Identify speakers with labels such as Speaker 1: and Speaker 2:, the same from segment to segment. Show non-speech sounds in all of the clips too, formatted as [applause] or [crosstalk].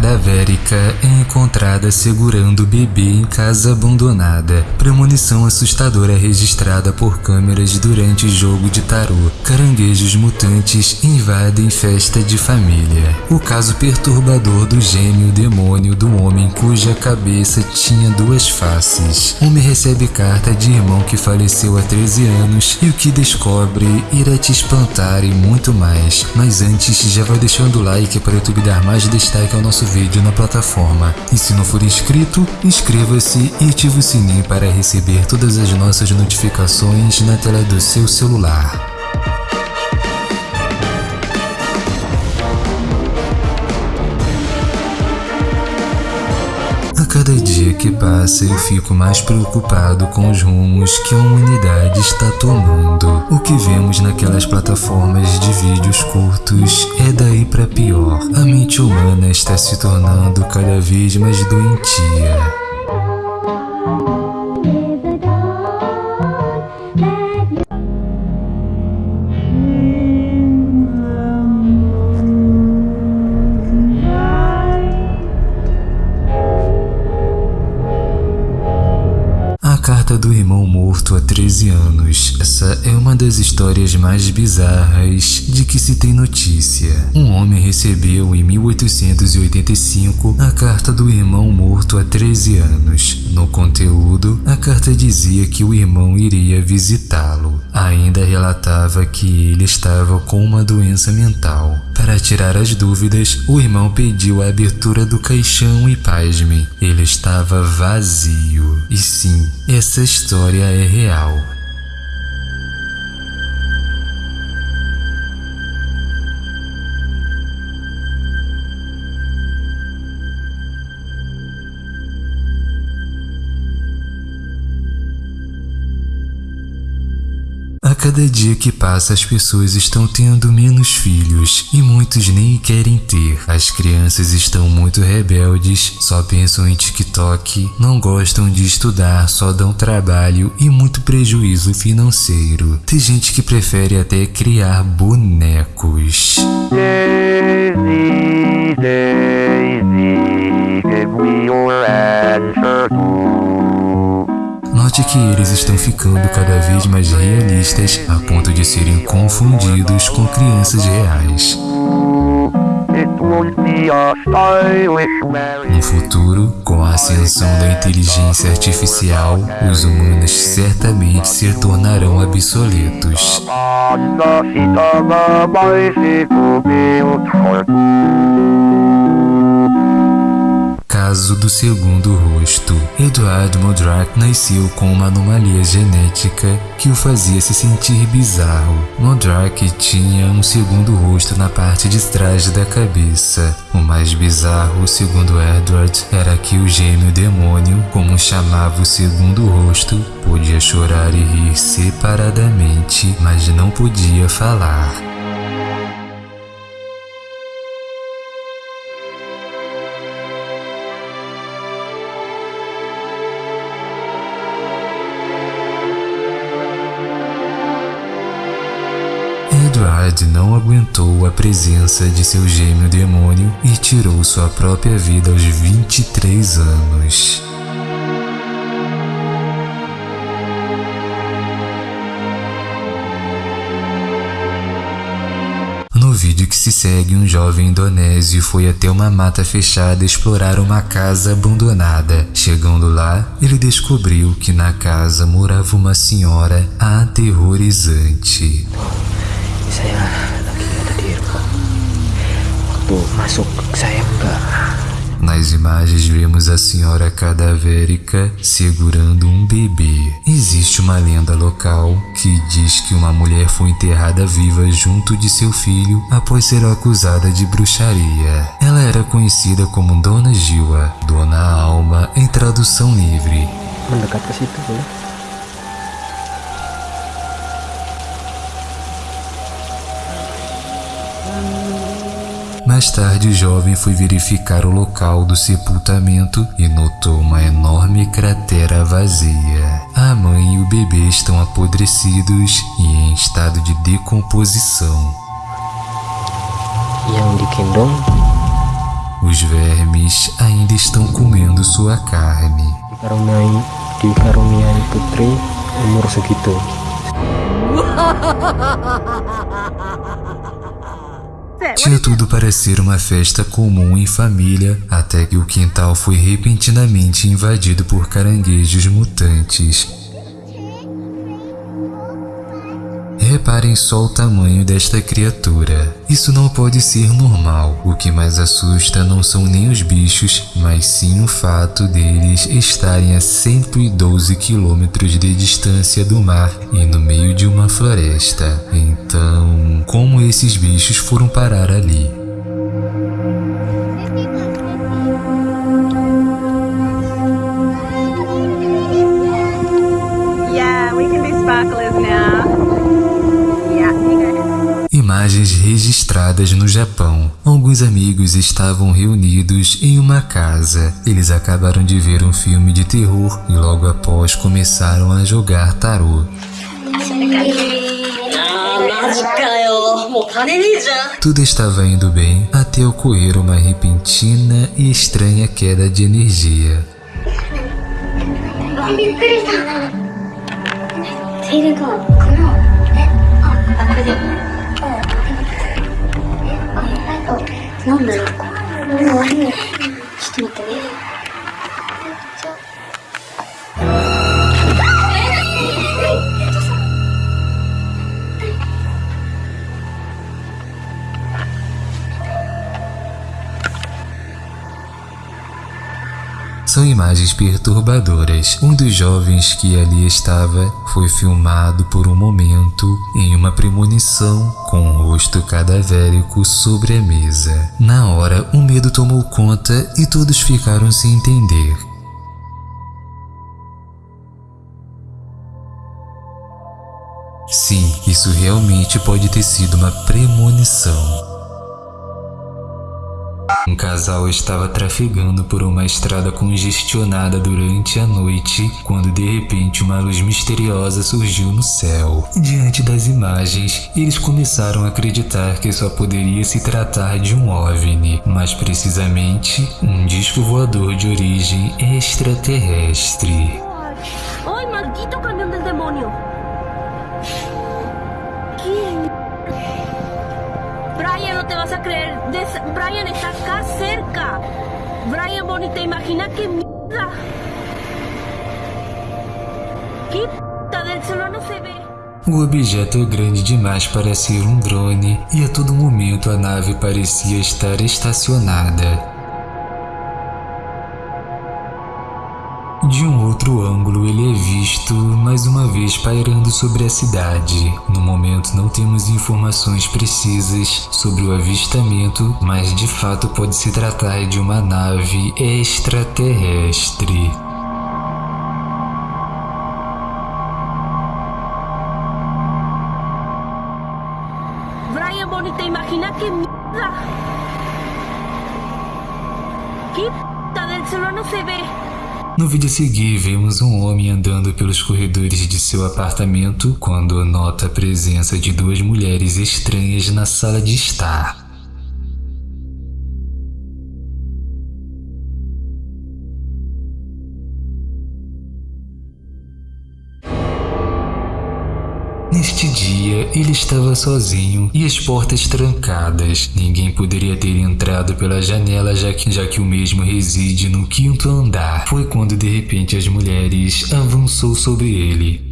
Speaker 1: cadavérica é encontrada segurando o bebê em casa abandonada. Premonição assustadora registrada por câmeras durante jogo de tarô. Caranguejos mutantes invadem festa de família. O caso perturbador do gêmeo demônio do homem cuja cabeça tinha duas faces. Homem recebe carta de irmão que faleceu há 13 anos e o que descobre irá te espantar e muito mais. Mas antes, já vai deixando o like para o YouTube dar mais destaque ao nosso vídeo na plataforma. E se não for inscrito, inscreva-se e ative o sininho para receber todas as nossas notificações na tela do seu celular. Cada dia que passa eu fico mais preocupado com os rumos que a humanidade está tomando. O que vemos naquelas plataformas de vídeos curtos é daí para pior. A mente humana está se tornando cada vez mais doentia. Das histórias mais bizarras de que se tem notícia. Um homem recebeu em 1885 a carta do irmão morto há 13 anos. No conteúdo, a carta dizia que o irmão iria visitá-lo. Ainda relatava que ele estava com uma doença mental. Para tirar as dúvidas, o irmão pediu a abertura do caixão e pasme, ele estava vazio. E sim, essa história é real. Cada dia que passa, as pessoas estão tendo menos filhos e muitos nem querem ter. As crianças estão muito rebeldes, só pensam em TikTok, não gostam de estudar, só dão trabalho e muito prejuízo financeiro. Tem gente que prefere até criar bonecos. Daisy, Daisy, give me your answer Note que eles estão ficando cada vez mais realistas a ponto de serem confundidos com crianças reais. No futuro, com a ascensão da inteligência artificial, os humanos certamente se tornarão obsoletos caso do segundo rosto. Edward Modrak nasceu com uma anomalia genética que o fazia se sentir bizarro. Modrak tinha um segundo rosto na parte de trás da cabeça. O mais bizarro, segundo Edward, era que o gêmeo demônio, como chamava o segundo rosto, podia chorar e rir separadamente, mas não podia falar. Não aguentou a presença de seu gêmeo demônio e tirou sua própria vida aos 23 anos. No vídeo que se segue, um jovem indonésio foi até uma mata fechada explorar uma casa abandonada. Chegando lá, ele descobriu que na casa morava uma senhora aterrorizante. Saya enggak Nas imagens vemos a senhora cadavérica segurando um bebê. Existe uma lenda local que diz que uma mulher foi enterrada viva junto de seu filho após ser acusada de bruxaria. Ela era conhecida como Dona Gila, Dona Alma em tradução livre. Mendekat ke situ boleh? Mais tarde, o jovem foi verificar o local do sepultamento e notou uma enorme cratera vazia. A mãe e o bebê estão apodrecidos e em estado de decomposição. Yang digendong Os vermes ainda estão comendo sua carne. [laughs] Tinha tudo para ser uma festa comum em família, até que o quintal foi repentinamente invadido por caranguejos mutantes. Reparem só o tamanho desta criatura. Isso não pode ser normal. O que mais assusta não são nem os bichos, mas sim o fato deles estarem a 112 quilômetros de distância do mar e no meio de uma floresta. Então, como esses bichos foram parar ali? Imagens registradas no Japão. Alguns amigos estavam reunidos em uma casa. Eles acabaram de ver um filme de terror e logo após começaram a jogar tarô. Tudo estava indo bem até ocorrer uma repentina e estranha queda de energia. São imagens perturbadoras. Um dos jovens que ali estava foi filmado por um momento em uma premonição com o rosto cadavérico sobre a mesa. Na hora, o medo tomou conta e todos ficaram sem entender. Sim, isso realmente pode ter sido uma premonição. Um casal estava trafegando por uma estrada congestionada durante a noite, quando de repente uma luz misteriosa surgiu no céu. Diante das imagens, eles começaram a acreditar que só poderia se tratar de um OVNI, mais precisamente, um disco voador de origem extraterrestre.
Speaker 2: Ai, maldito caminhão do demônio! Te vas a creer. Brian está acá cerca. Brian Bonnie, ¿te imaginas qué mierda? ¿Qué p del celular no se ve?
Speaker 1: O objeto é grande demais para ser um drone e a todo momento a nave parecia estar estacionada. Mais uma vez pairando sobre a cidade. No momento, não temos informações precisas sobre o avistamento, mas de fato pode se tratar de uma nave extraterrestre.
Speaker 2: Brian Bonnie, ¿te imaginas qué mierda? ¿Qué p del celular no se ve?
Speaker 1: No vídeo a seguir, vemos um homem andando pelos corredores de seu apartamento quando nota a presença de duas mulheres estranhas na sala de estar. Neste dia, ele estava sozinho e as portas trancadas. Ninguém poderia ter entrado pela janela já que, já que o mesmo reside no quinto andar. Foi quando de repente as mulheres avançou sobre ele.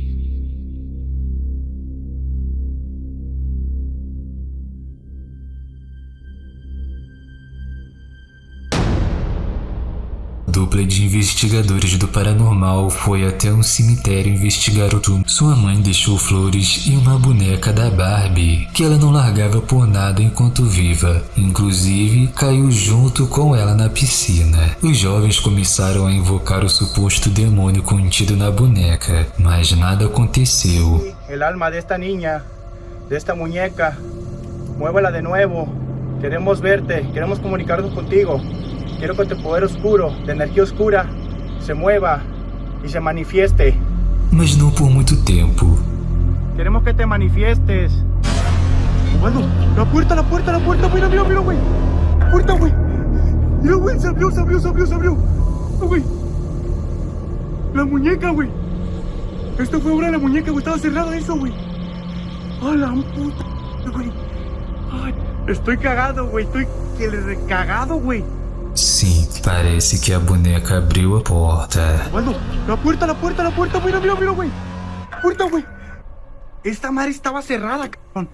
Speaker 1: Dupla de investigadores do paranormal foi até um cemitério investigar o túmulo. Sua mãe deixou flores e uma boneca da Barbie, que ela não largava por nada enquanto viva. Inclusive, caiu junto com ela na piscina. Os jovens começaram a invocar o suposto demônio contido na boneca, mas nada aconteceu.
Speaker 3: El alma desta niña, desta muñeca, muévala de nuevo. Queremos verte, queremos comunicarnos contigo. Quiero que tu poder oscuro, de energia oscura, se mueva e se manifieste.
Speaker 1: Mas não por muito tempo.
Speaker 3: Queremos que te manifiestes. Bueno, la puerta, la puerta, la puerta, mira, mira, mira, güey. La puerta, güey. Mira, güey, se abrió, se abrió, se abrió, se abrió. Güey. La muñeca, güey. Esto fue obra de la muñeca, güey. Estaba cerrado eso, güey. A la puta, güey. Ay, estoy cagado, güey. Estoy que le recagado, güey.
Speaker 1: Sim, parece que a boneca abriu a porta.
Speaker 3: Osvaldo, la puerta, la puerta, la puerta. Mira, mira, mira, güey. Puerta, güey. Esta madre estaba cerrada, cabrón.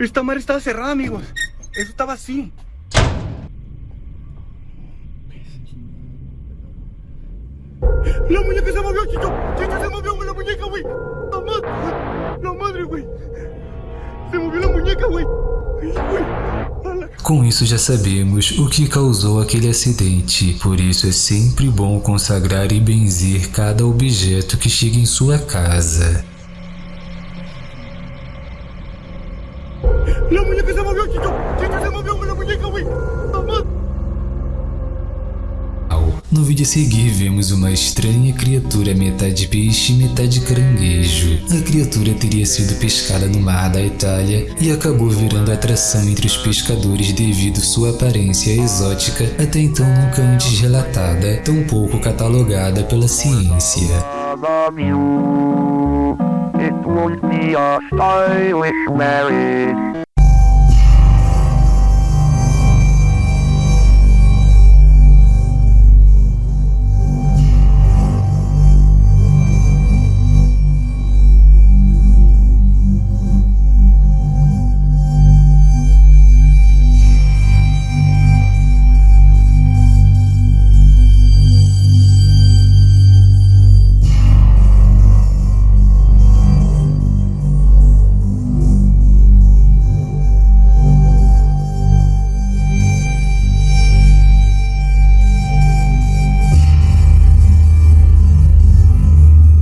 Speaker 3: Esta madre estaba cerrada, amigos. Eso estaba así. La muñeca se movió, Chicho. Chicho se movió, güey, la muñeca, güey. La madre, la madre, güey. Se movió la muñeca, güey. Güey.
Speaker 1: Com isso já sabemos o que causou aquele acidente, por isso é sempre bom consagrar e benzer cada objeto que chega em sua casa. No vídeo a seguir vemos uma estranha criatura metade peixe e metade caranguejo. A criatura teria sido pescada no mar da Itália e acabou virando atração entre os pescadores devido sua aparência exótica até então nunca antes relatada, tão pouco catalogada pela ciência.